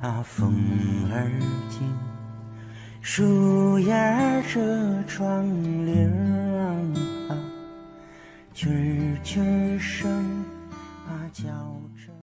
啊风儿静树叶遮窗棂啊蛐蛐声啊叫着